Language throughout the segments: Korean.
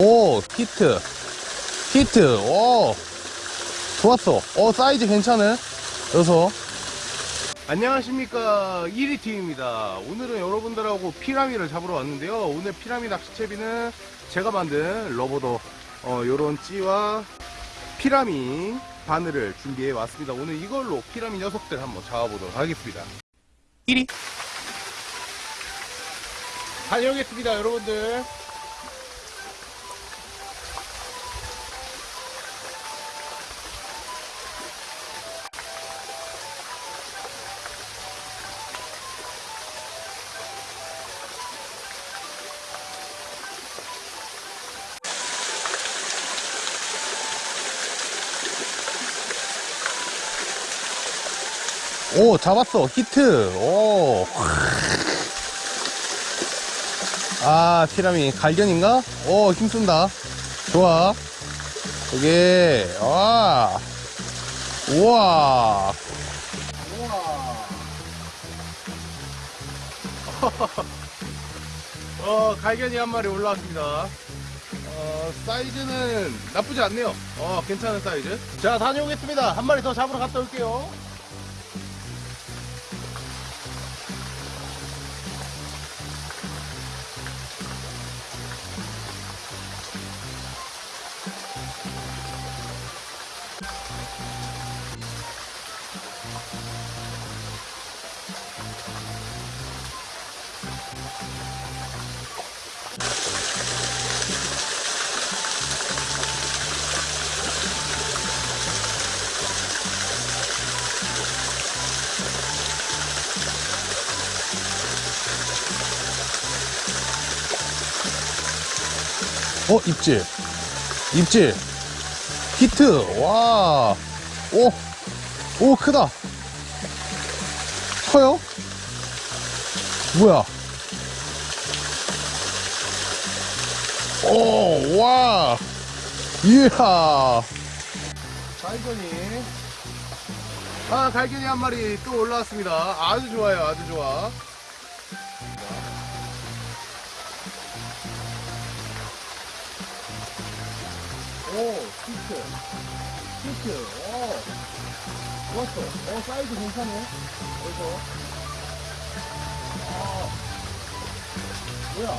오 히트. 히트. 오. 좋았어. 어 사이즈 괜찮은 녀석 안녕하십니까. 1위팀입니다. 오늘은 여러분들하고 피라미를 잡으러 왔는데요. 오늘 피라미 낚시채비는 제가 만든 러버더 어, 요런 찌와 피라미 바늘을 준비해 왔습니다. 오늘 이걸로 피라미 녀석들 한번 잡아보도록 하겠습니다. 1위. 다녀오겠습니다 여러분들 오 잡았어. 히트. 오. 아 피라미. 갈견인가? 오 힘쓴다. 좋아. 여기 와. 우와. 어 갈견이 한 마리 올라왔습니다. 어, 사이즈는 나쁘지 않네요. 어 괜찮은 사이즈. 자 다녀오겠습니다. 한 마리 더 잡으러 갔다 올게요 어 입질. 입질. 히트. 와오오 크다. 커요? 뭐야? 오와. 이야. 갈견이. 아 갈견이 한 마리 또 올라왔습니다. 아주 좋아요 아주 좋아 오, 히트. 히트. 오. 좋았어. 어, 사이즈 괜찮네. 그래서. 아. 뭐야.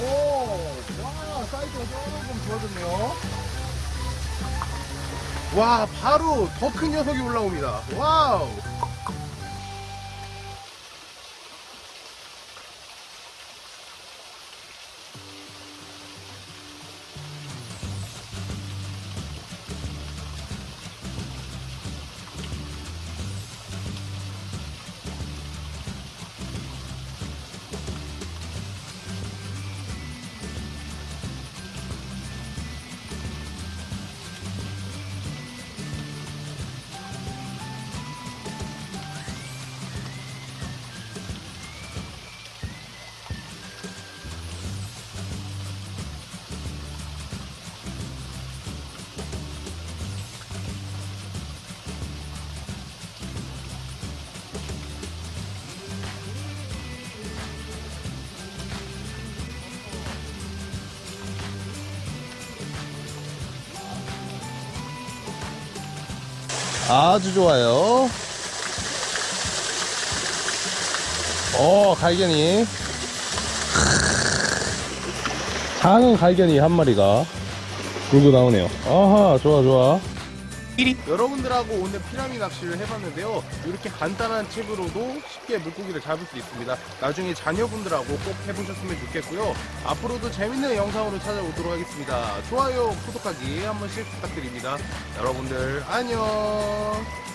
오, 와, 사이즈가 조금 좋아졌네요. 와, 바로 더 큰 녀석이 올라옵니다. 와우. 아주 좋아요. 어, 갈견이. 작은 갈견이 한 마리가 물고 나오네요. 아하, 좋아, 좋아. 여러분들하고 오늘 피라미 낚시를 해봤는데요. 이렇게 간단한 칩으로도 쉽게 물고기를 잡을 수 있습니다. 나중에 자녀분들하고 꼭 해보셨으면 좋겠고요. 앞으로도 재밌는 영상으로 찾아오도록 하겠습니다. 좋아요, 구독하기 한 번씩 부탁드립니다. 여러분들 안녕.